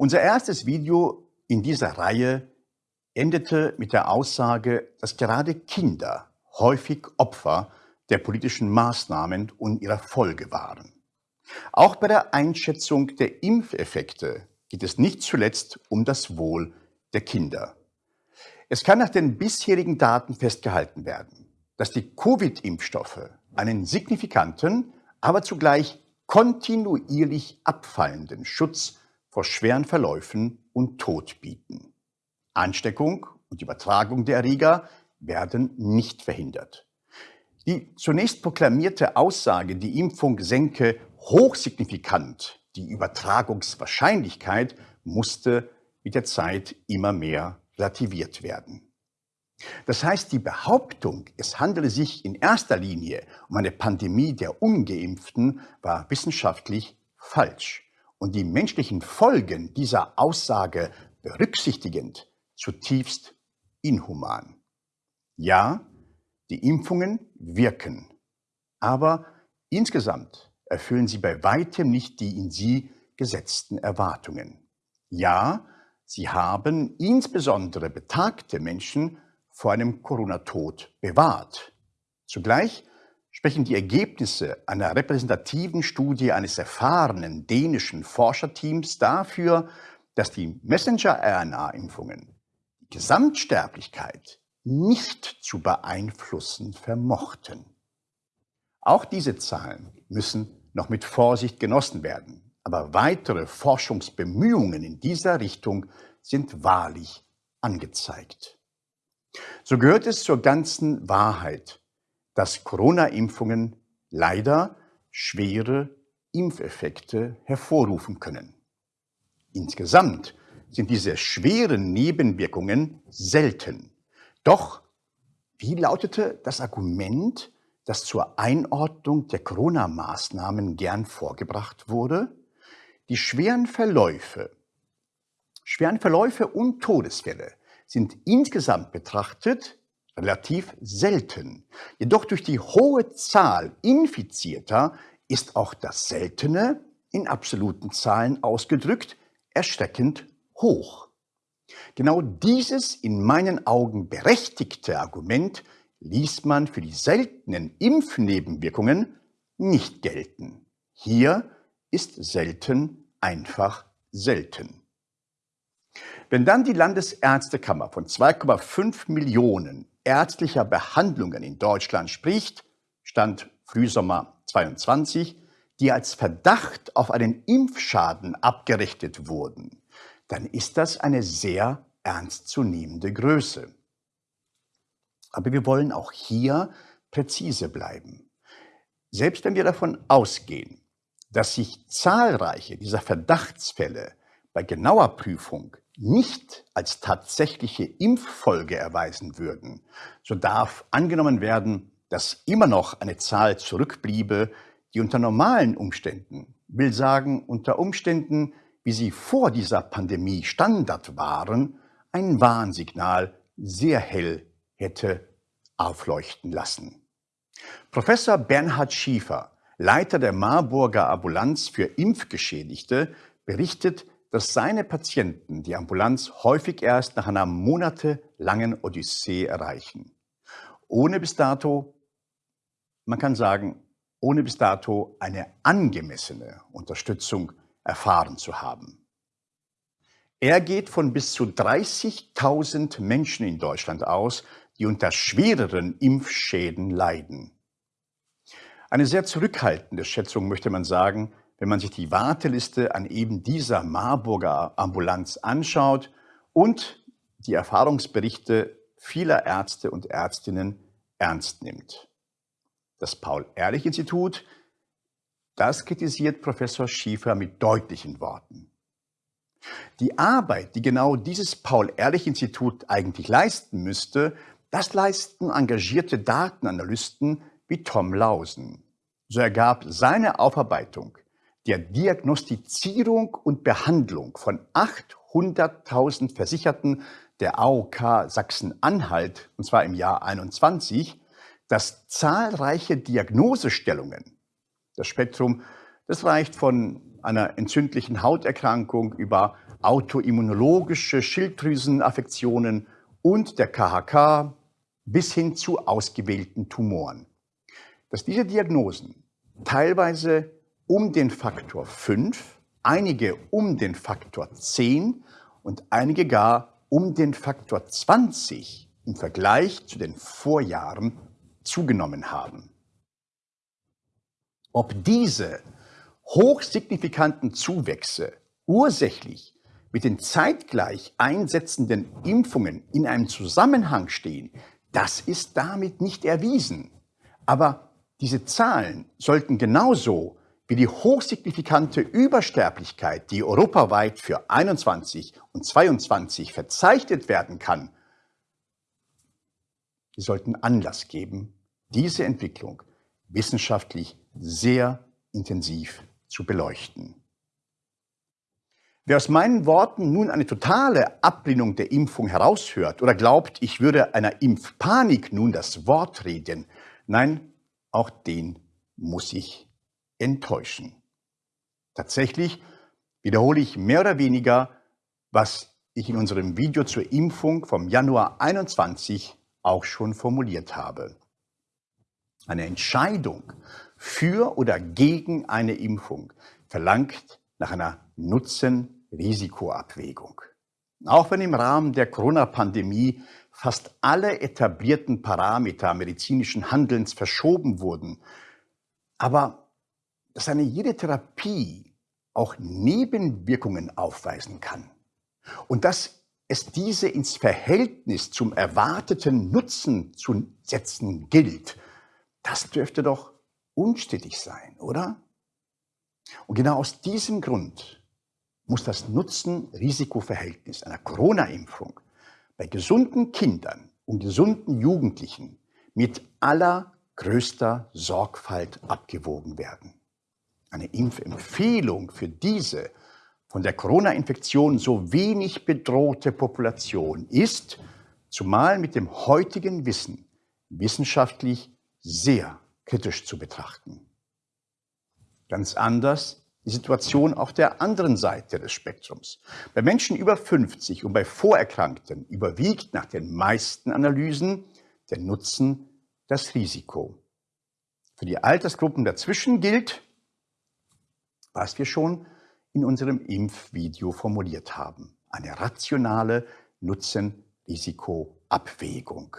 Unser erstes Video in dieser Reihe endete mit der Aussage, dass gerade Kinder häufig Opfer der politischen Maßnahmen und ihrer Folge waren. Auch bei der Einschätzung der Impfeffekte geht es nicht zuletzt um das Wohl der Kinder. Es kann nach den bisherigen Daten festgehalten werden, dass die Covid-Impfstoffe einen signifikanten, aber zugleich kontinuierlich abfallenden Schutz vor schweren Verläufen und Tod bieten. Ansteckung und Übertragung der Erreger werden nicht verhindert. Die zunächst proklamierte Aussage, die Impfung senke hochsignifikant die Übertragungswahrscheinlichkeit, musste mit der Zeit immer mehr relativiert werden. Das heißt, die Behauptung, es handele sich in erster Linie um eine Pandemie der ungeimpften, war wissenschaftlich falsch und die menschlichen Folgen dieser Aussage berücksichtigend zutiefst inhuman. Ja, die Impfungen wirken, aber insgesamt erfüllen sie bei weitem nicht die in sie gesetzten Erwartungen. Ja, sie haben insbesondere betagte Menschen vor einem Corona-Tod bewahrt. Zugleich sprechen die Ergebnisse einer repräsentativen Studie eines erfahrenen dänischen Forscherteams dafür, dass die Messenger-RNA-Impfungen die Gesamtsterblichkeit nicht zu beeinflussen vermochten. Auch diese Zahlen müssen noch mit Vorsicht genossen werden, aber weitere Forschungsbemühungen in dieser Richtung sind wahrlich angezeigt. So gehört es zur ganzen Wahrheit, dass Corona-Impfungen leider schwere Impfeffekte hervorrufen können. Insgesamt sind diese schweren Nebenwirkungen selten. Doch wie lautete das Argument, das zur Einordnung der Corona-Maßnahmen gern vorgebracht wurde? Die schweren Verläufe, schweren Verläufe und Todesfälle sind insgesamt betrachtet relativ selten. Jedoch durch die hohe Zahl Infizierter ist auch das Seltene in absoluten Zahlen ausgedrückt erschreckend hoch. Genau dieses in meinen Augen berechtigte Argument ließ man für die seltenen Impfnebenwirkungen nicht gelten. Hier ist selten einfach selten. Wenn dann die Landesärztekammer von 2,5 Millionen ärztlicher Behandlungen in Deutschland spricht, stand Frühsommer 22, die als Verdacht auf einen Impfschaden abgerechnet wurden, dann ist das eine sehr ernstzunehmende Größe. Aber wir wollen auch hier präzise bleiben. Selbst wenn wir davon ausgehen, dass sich zahlreiche dieser Verdachtsfälle bei genauer Prüfung nicht als tatsächliche Impffolge erweisen würden, so darf angenommen werden, dass immer noch eine Zahl zurückbliebe, die unter normalen Umständen, will sagen unter Umständen, wie sie vor dieser Pandemie Standard waren, ein Warnsignal sehr hell hätte aufleuchten lassen. Professor Bernhard Schiefer, Leiter der Marburger Ambulanz für Impfgeschädigte, berichtet, dass seine Patienten die Ambulanz häufig erst nach einer monatelangen Odyssee erreichen. Ohne bis dato, man kann sagen, ohne bis dato eine angemessene Unterstützung erfahren zu haben. Er geht von bis zu 30.000 Menschen in Deutschland aus, die unter schwereren Impfschäden leiden. Eine sehr zurückhaltende Schätzung möchte man sagen, wenn man sich die Warteliste an eben dieser Marburger Ambulanz anschaut und die Erfahrungsberichte vieler Ärzte und Ärztinnen ernst nimmt. Das Paul-Ehrlich-Institut, das kritisiert Professor Schiefer mit deutlichen Worten. Die Arbeit, die genau dieses Paul-Ehrlich-Institut eigentlich leisten müsste, das leisten engagierte Datenanalysten wie Tom Lausen. So ergab seine Aufarbeitung der Diagnostizierung und Behandlung von 800.000 Versicherten der AOK Sachsen-Anhalt, und zwar im Jahr 21, dass zahlreiche Diagnosestellungen, das Spektrum, das reicht von einer entzündlichen Hauterkrankung über autoimmunologische Schilddrüsenaffektionen und der KHK bis hin zu ausgewählten Tumoren. Dass diese Diagnosen teilweise um den Faktor 5, einige um den Faktor 10 und einige gar um den Faktor 20 im Vergleich zu den Vorjahren zugenommen haben. Ob diese hochsignifikanten Zuwächse ursächlich mit den zeitgleich einsetzenden Impfungen in einem Zusammenhang stehen, das ist damit nicht erwiesen. Aber diese Zahlen sollten genauso wie die hochsignifikante Übersterblichkeit, die europaweit für 21 und 22 verzeichnet werden kann, die sollten Anlass geben, diese Entwicklung wissenschaftlich sehr intensiv zu beleuchten. Wer aus meinen Worten nun eine totale Ablehnung der Impfung heraushört oder glaubt, ich würde einer Impfpanik nun das Wort reden, nein, auch den muss ich enttäuschen. Tatsächlich wiederhole ich mehr oder weniger, was ich in unserem Video zur Impfung vom Januar 21 auch schon formuliert habe. Eine Entscheidung für oder gegen eine Impfung verlangt nach einer Nutzen-Risikoabwägung. Auch wenn im Rahmen der Corona-Pandemie fast alle etablierten Parameter medizinischen Handelns verschoben wurden, aber dass eine jede Therapie auch Nebenwirkungen aufweisen kann und dass es diese ins Verhältnis zum erwarteten Nutzen zu setzen gilt, das dürfte doch unstrittig sein, oder? Und genau aus diesem Grund muss das Nutzen-Risiko-Verhältnis einer Corona-Impfung bei gesunden Kindern und gesunden Jugendlichen mit allergrößter Sorgfalt abgewogen werden. Eine Impfempfehlung für diese von der Corona-Infektion so wenig bedrohte Population ist, zumal mit dem heutigen Wissen, wissenschaftlich sehr kritisch zu betrachten. Ganz anders die Situation auf der anderen Seite des Spektrums. Bei Menschen über 50 und bei Vorerkrankten überwiegt nach den meisten Analysen der Nutzen das Risiko. Für die Altersgruppen dazwischen gilt, was wir schon in unserem Impfvideo formuliert haben. Eine rationale Nutzen-Risiko-Abwägung.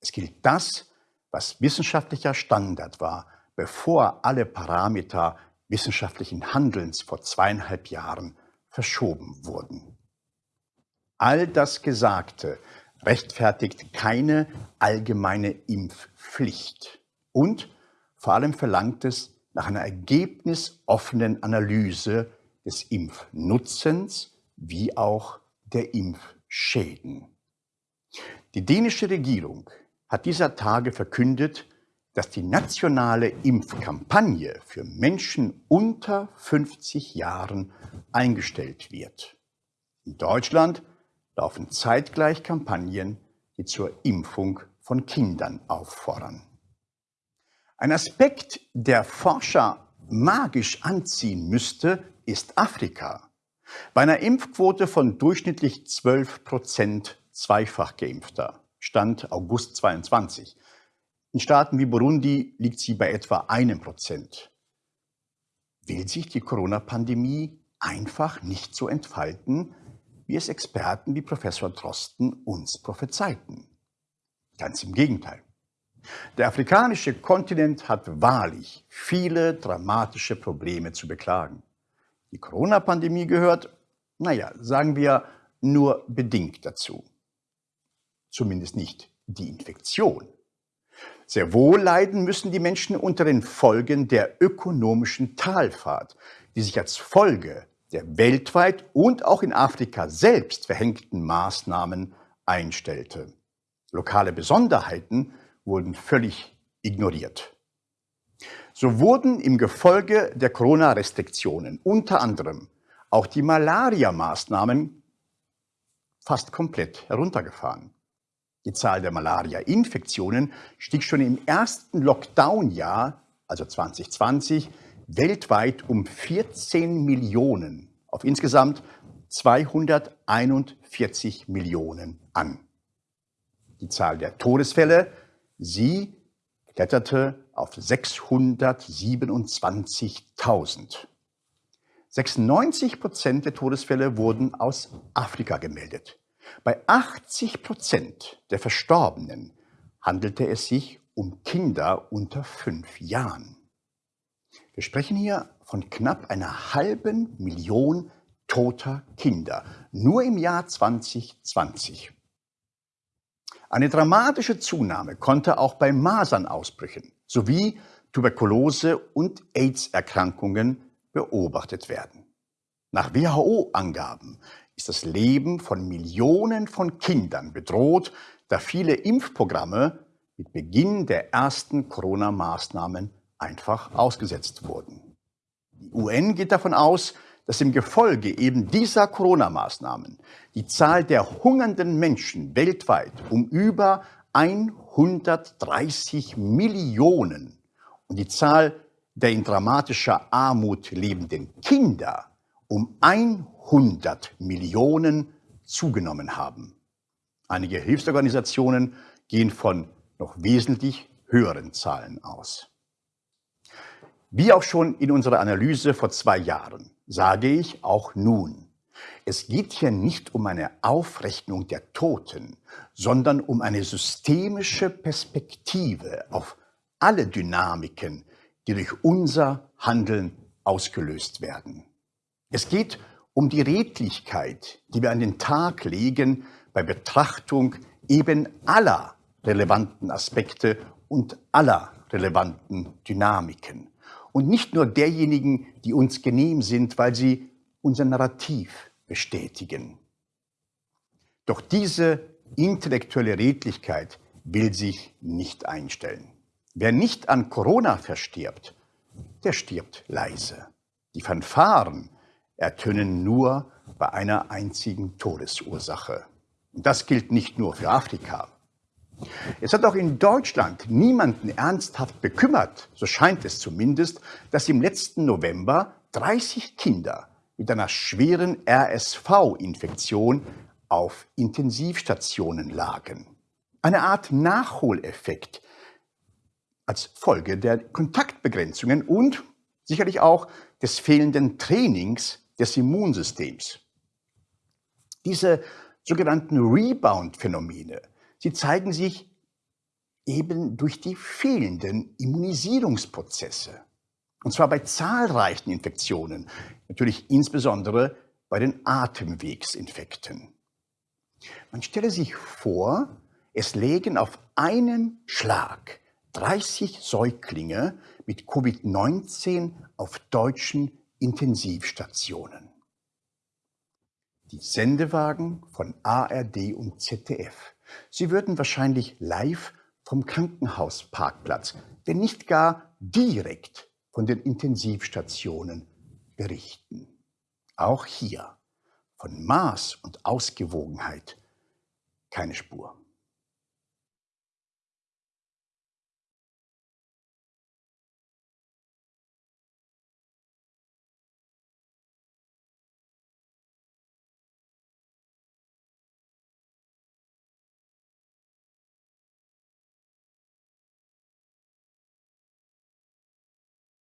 Es gilt das, was wissenschaftlicher Standard war, bevor alle Parameter wissenschaftlichen Handelns vor zweieinhalb Jahren verschoben wurden. All das Gesagte rechtfertigt keine allgemeine Impfpflicht und vor allem verlangt es nach einer ergebnisoffenen Analyse des Impfnutzens wie auch der Impfschäden. Die dänische Regierung hat dieser Tage verkündet, dass die nationale Impfkampagne für Menschen unter 50 Jahren eingestellt wird. In Deutschland laufen zeitgleich Kampagnen, die zur Impfung von Kindern auffordern. Ein Aspekt, der Forscher magisch anziehen müsste, ist Afrika. Bei einer Impfquote von durchschnittlich 12 Prozent zweifach geimpfter, Stand August 22. In Staaten wie Burundi liegt sie bei etwa einem Prozent. Will sich die Corona-Pandemie einfach nicht so entfalten, wie es Experten wie Professor Drosten uns prophezeiten? Ganz im Gegenteil. Der afrikanische Kontinent hat wahrlich viele dramatische Probleme zu beklagen. Die Corona-Pandemie gehört, naja, sagen wir, nur bedingt dazu. Zumindest nicht die Infektion. Sehr wohl leiden müssen die Menschen unter den Folgen der ökonomischen Talfahrt, die sich als Folge der weltweit und auch in Afrika selbst verhängten Maßnahmen einstellte. Lokale Besonderheiten wurden völlig ignoriert. So wurden im Gefolge der Corona-Restriktionen unter anderem auch die Malaria-Maßnahmen fast komplett heruntergefahren. Die Zahl der Malaria-Infektionen stieg schon im ersten Lockdown-Jahr, also 2020, weltweit um 14 Millionen auf insgesamt 241 Millionen an. Die Zahl der Todesfälle, sie kletterte auf 627.000. 96 Prozent der Todesfälle wurden aus Afrika gemeldet. Bei 80 Prozent der Verstorbenen handelte es sich um Kinder unter fünf Jahren. Wir sprechen hier von knapp einer halben Million toter Kinder, nur im Jahr 2020. Eine dramatische Zunahme konnte auch bei Masernausbrüchen sowie Tuberkulose- und AIDS-Erkrankungen beobachtet werden. Nach WHO-Angaben ist das Leben von Millionen von Kindern bedroht, da viele Impfprogramme mit Beginn der ersten Corona-Maßnahmen einfach ausgesetzt wurden. Die UN geht davon aus, dass im Gefolge eben dieser Corona-Maßnahmen die Zahl der hungernden Menschen weltweit um über 130 Millionen und die Zahl der in dramatischer Armut lebenden Kinder um 100 Millionen zugenommen haben. Einige Hilfsorganisationen gehen von noch wesentlich höheren Zahlen aus. Wie auch schon in unserer Analyse vor zwei Jahren sage ich auch nun, es geht hier nicht um eine Aufrechnung der Toten, sondern um eine systemische Perspektive auf alle Dynamiken, die durch unser Handeln ausgelöst werden. Es geht um die Redlichkeit, die wir an den Tag legen bei Betrachtung eben aller relevanten Aspekte und aller relevanten Dynamiken. Und nicht nur derjenigen, die uns genehm sind, weil sie unser Narrativ bestätigen. Doch diese intellektuelle Redlichkeit will sich nicht einstellen. Wer nicht an Corona verstirbt, der stirbt leise. Die Fanfaren ertönen nur bei einer einzigen Todesursache. Und das gilt nicht nur für Afrika. Es hat auch in Deutschland niemanden ernsthaft bekümmert, so scheint es zumindest, dass im letzten November 30 Kinder mit einer schweren RSV-Infektion auf Intensivstationen lagen. Eine Art Nachholeffekt als Folge der Kontaktbegrenzungen und sicherlich auch des fehlenden Trainings des Immunsystems. Diese sogenannten Rebound-Phänomene, sie zeigen sich eben durch die fehlenden Immunisierungsprozesse. Und zwar bei zahlreichen Infektionen, natürlich insbesondere bei den Atemwegsinfekten. Man stelle sich vor, es lägen auf einen Schlag 30 Säuglinge mit Covid-19 auf deutschen Intensivstationen. Die Sendewagen von ARD und ZDF, sie würden wahrscheinlich live vom Krankenhausparkplatz, wenn nicht gar direkt von den Intensivstationen berichten. Auch hier von Maß und Ausgewogenheit keine Spur.